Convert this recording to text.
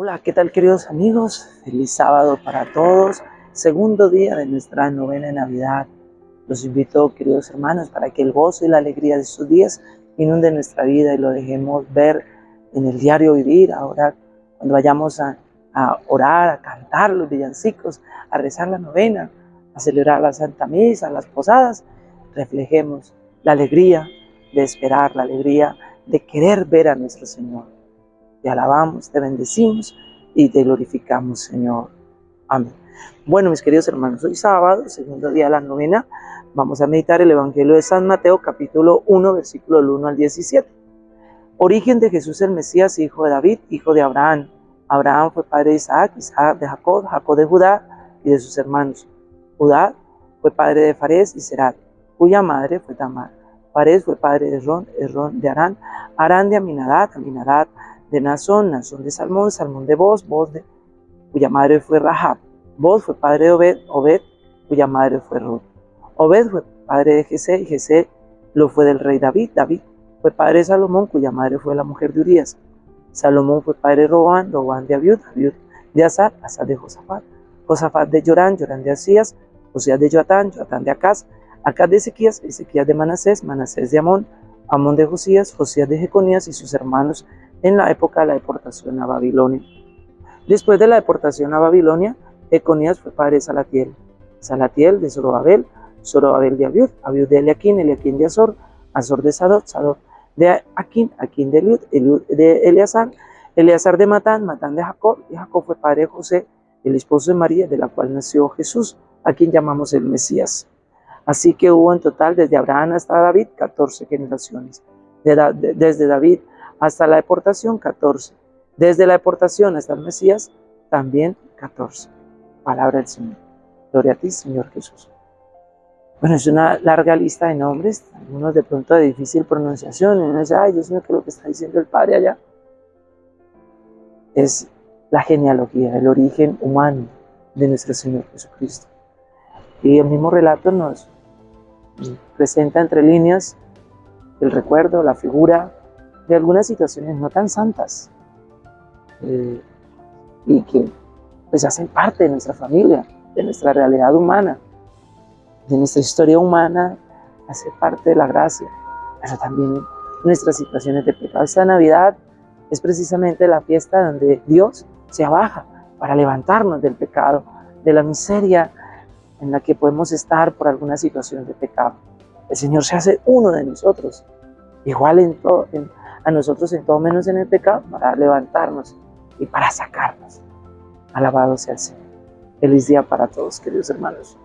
Hola, ¿qué tal queridos amigos? Feliz sábado para todos. Segundo día de nuestra novena Navidad. Los invito, queridos hermanos, para que el gozo y la alegría de estos días inunden nuestra vida y lo dejemos ver en el diario vivir. Ahora, cuando vayamos a, a orar, a cantar los villancicos, a rezar la novena, a celebrar la Santa Misa, las posadas, reflejemos la alegría de esperar, la alegría de querer ver a nuestro Señor. Te alabamos, te bendecimos y te glorificamos, Señor. Amén. Bueno, mis queridos hermanos, hoy sábado, segundo día de la novena, vamos a meditar el Evangelio de San Mateo, capítulo 1, versículo 1 al 17. Origen de Jesús el Mesías, hijo de David, hijo de Abraham. Abraham fue padre de Isaac, Isaac de Jacob, Jacob de Judá y de sus hermanos. Judá fue padre de Fares y Serat, cuya madre fue Tamar. Fares fue padre de Ron, Ron de Arán, Arán de Aminadad, Aminadad de Nazón, Nazón de Salmón, Salmón de Boz, Boz de, cuya madre fue Rahab. Boz fue padre de Obed, Obed, cuya madre fue Ruth. Obed fue padre de Jesé, y Jesé lo fue del rey David. David fue padre de Salomón, cuya madre fue la mujer de Urias. Salomón fue padre de Robán, Robán de Abiud, Abiud de Asad, Asad de Josafat. Josafat de Jorán, Jorán de Asías, Josías de Joatán, Joatán de Acaz, Acaz de Ezequías, Ezequías de Manasés, Manasés de Amón, Amón de Josías, Josías de Jeconías y sus hermanos en la época de la deportación a Babilonia. Después de la deportación a Babilonia, Econías fue padre de Salatiel, Salatiel de Zorobabel, Zorobabel de Abiud, Abiud de Eliaquín, Eliaquín de Azor, Azor de Sadot, Sadot de Aquín, Aquín de Eliud, Eliud de Eleazar, Eleazar de Matán, Matán de Jacob, y Jacob fue padre de José, el esposo de María, de la cual nació Jesús, a quien llamamos el Mesías. Así que hubo en total desde Abraham hasta David 14 generaciones. desde David hasta la deportación 14. Desde la deportación hasta el Mesías también 14. Palabra del Señor. Gloria a ti, Señor Jesús. Bueno, es una larga lista de nombres, algunos de pronto de difícil pronunciación, y uno dice, ay Dios mío, ¿qué es lo que está diciendo el Padre allá? Es la genealogía, el origen humano de nuestro Señor Jesucristo. Y el mismo relato nos presenta entre líneas el recuerdo, la figura de algunas situaciones no tan santas eh, y que pues hacen parte de nuestra familia, de nuestra realidad humana, de nuestra historia humana, hace parte de la gracia, pero también nuestras situaciones de pecado. Esta Navidad es precisamente la fiesta donde Dios se abaja para levantarnos del pecado, de la miseria en la que podemos estar por alguna situación de pecado. El Señor se hace uno de nosotros, igual en, todo, en, a nosotros en todo menos en el pecado, para levantarnos y para sacarnos. Alabado sea el Señor. Feliz día para todos, queridos hermanos.